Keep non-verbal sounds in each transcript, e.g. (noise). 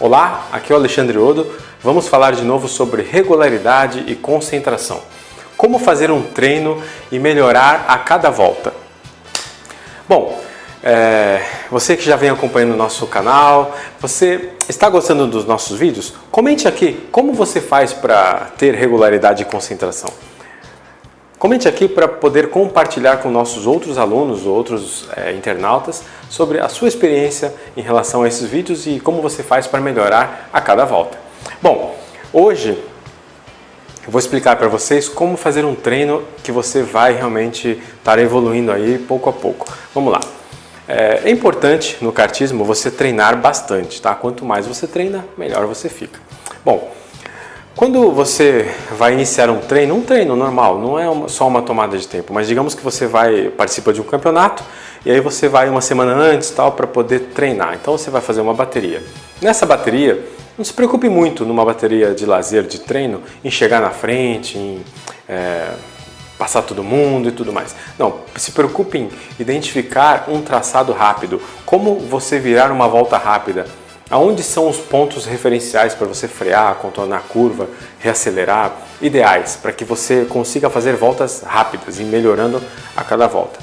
Olá, aqui é o Alexandre Odo. Vamos falar de novo sobre regularidade e concentração. Como fazer um treino e melhorar a cada volta. Bom, é, você que já vem acompanhando o nosso canal, você está gostando dos nossos vídeos? Comente aqui como você faz para ter regularidade e concentração. Comente aqui para poder compartilhar com nossos outros alunos, outros é, internautas, sobre a sua experiência em relação a esses vídeos e como você faz para melhorar a cada volta. Bom, hoje eu vou explicar para vocês como fazer um treino que você vai realmente estar evoluindo aí pouco a pouco. Vamos lá. É, é importante no kartismo você treinar bastante, tá? Quanto mais você treina, melhor você fica. Bom, quando você vai iniciar um treino, um treino normal, não é só uma tomada de tempo, mas digamos que você vai participa de um campeonato e aí você vai uma semana antes tal para poder treinar. Então você vai fazer uma bateria. Nessa bateria, não se preocupe muito numa bateria de lazer, de treino, em chegar na frente, em é, passar todo mundo e tudo mais. Não, se preocupe em identificar um traçado rápido, como você virar uma volta rápida, Aonde são os pontos referenciais para você frear, contornar a curva, reacelerar, ideais para que você consiga fazer voltas rápidas e melhorando a cada volta.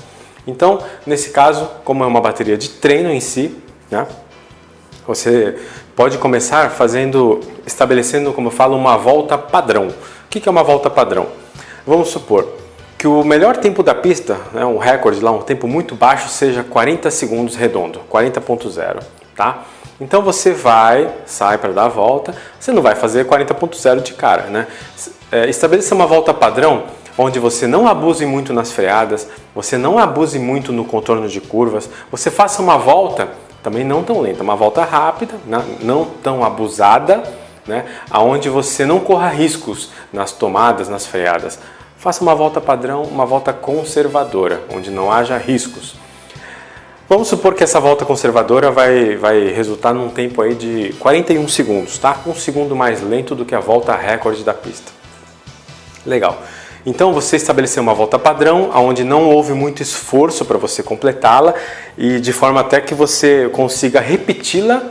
Então, nesse caso, como é uma bateria de treino em si, né, você pode começar fazendo, estabelecendo, como eu falo, uma volta padrão. O que é uma volta padrão? Vamos supor que o melhor tempo da pista, né, um recorde lá, um tempo muito baixo, seja 40 segundos redondo, 40.0, tá? Então você vai, sai para dar a volta, você não vai fazer 40.0 de cara, né? É, estabeleça uma volta padrão onde você não abuse muito nas freadas, você não abuse muito no contorno de curvas, você faça uma volta também não tão lenta, uma volta rápida, não tão abusada, né? aonde você não corra riscos nas tomadas, nas freadas. Faça uma volta padrão, uma volta conservadora, onde não haja riscos. Vamos supor que essa volta conservadora vai, vai resultar num tempo aí de 41 segundos, tá? Um segundo mais lento do que a volta recorde da pista. Legal. Então você estabeleceu uma volta padrão, onde não houve muito esforço para você completá-la e de forma até que você consiga repeti-la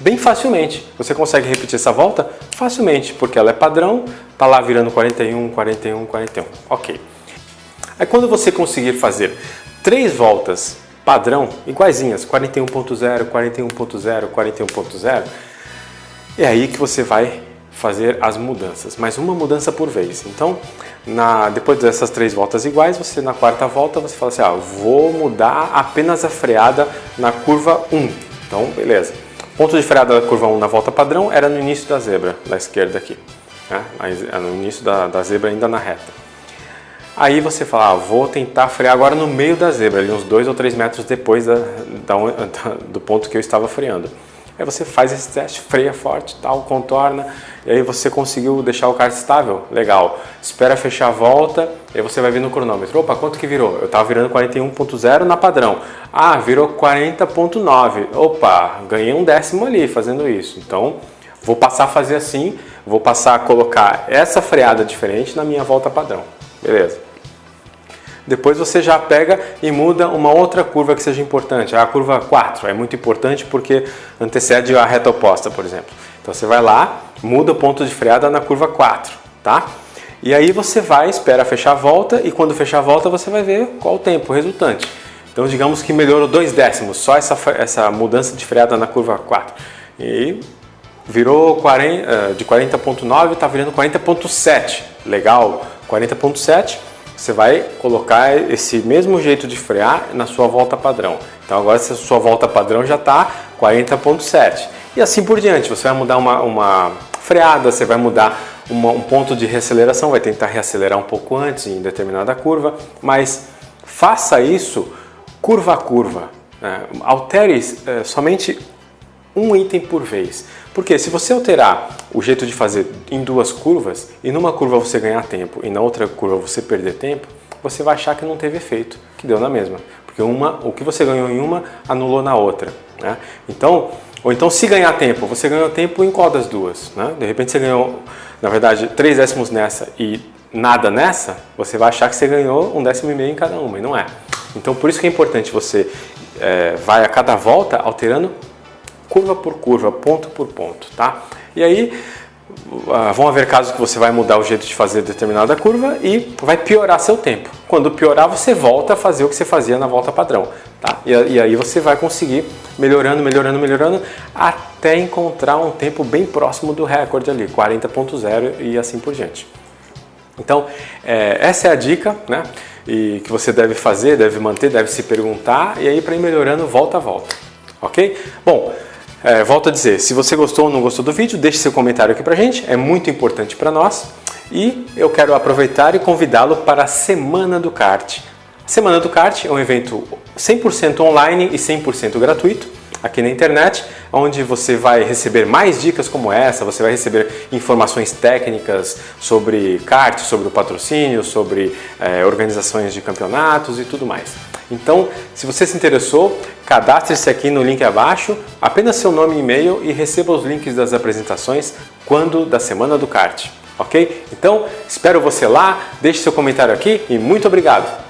bem facilmente. Você consegue repetir essa volta facilmente, porque ela é padrão, tá lá virando 41, 41, 41. Ok. Aí quando você conseguir fazer três voltas padrão, iguaizinhas, 41.0, 41.0, 41.0, é aí que você vai fazer as mudanças, mas uma mudança por vez. Então, na, depois dessas três voltas iguais, você na quarta volta você fala assim, ah, vou mudar apenas a freada na curva 1. Então, beleza. Ponto de freada da curva 1 na volta padrão era no início da zebra, da esquerda aqui. Né? No início da, da zebra ainda na reta. Aí você fala, ah, vou tentar frear agora no meio da zebra, ali uns 2 ou 3 metros depois da, (laughs) da, do ponto que eu estava freando. Aí você faz esse teste, freia forte, tal, contorna, e aí você conseguiu deixar o kart estável, legal. Espera fechar a volta, e aí você vai ver no cronômetro. Opa, quanto que virou? Eu estava virando 41.0 na padrão. Ah, virou 40.9. Opa, ganhei um décimo ali fazendo isso. Então, vou passar a fazer assim, vou passar a colocar essa freada diferente na minha volta padrão. Beleza. Depois você já pega e muda uma outra curva que seja importante. A curva 4 é muito importante porque antecede a reta oposta, por exemplo. Então você vai lá, muda o ponto de freada na curva 4, tá? E aí você vai, espera fechar a volta e quando fechar a volta você vai ver qual o tempo resultante. Então digamos que melhorou dois décimos, só essa, essa mudança de freada na curva 4. E virou 40, eh, de 40.9 está virando 40.7. Legal, 40.7, você vai colocar esse mesmo jeito de frear na sua volta padrão. Então agora essa sua volta padrão já está 40.7. E assim por diante, você vai mudar uma, uma freada, você vai mudar uma, um ponto de reaceleração, vai tentar reacelerar um pouco antes em determinada curva, mas faça isso curva a curva. Né? Altere é, somente um item por vez. Porque se você alterar o jeito de fazer em duas curvas, e numa curva você ganhar tempo e na outra curva você perder tempo, você vai achar que não teve efeito, que deu na mesma. Porque uma, o que você ganhou em uma anulou na outra. Né? Então, ou então se ganhar tempo, você ganhou tempo em qual das duas? Né? De repente você ganhou, na verdade, três décimos nessa e nada nessa, você vai achar que você ganhou um décimo e meio em cada uma, e não é. Então por isso que é importante você é, vai a cada volta alterando curva por curva, ponto por ponto, tá? E aí ah, vão haver casos que você vai mudar o jeito de fazer determinada curva e vai piorar seu tempo. Quando piorar, você volta a fazer o que você fazia na volta padrão. Tá? E, e aí você vai conseguir melhorando, melhorando, melhorando, até encontrar um tempo bem próximo do recorde ali, 40.0 e assim por diante. Então, é, essa é a dica né? e que você deve fazer, deve manter, deve se perguntar e aí para ir melhorando volta a volta. Ok? Bom, é, volto a dizer, se você gostou ou não gostou do vídeo, deixe seu comentário aqui pra gente, é muito importante para nós. E eu quero aproveitar e convidá-lo para a Semana do Kart. A Semana do Kart é um evento 100% online e 100% gratuito aqui na internet, onde você vai receber mais dicas como essa, você vai receber informações técnicas sobre kart, sobre o patrocínio, sobre é, organizações de campeonatos e tudo mais. Então, se você se interessou, cadastre-se aqui no link abaixo, apenas seu nome e e-mail e receba os links das apresentações quando da Semana do Kart, ok? Então, espero você lá, deixe seu comentário aqui e muito obrigado!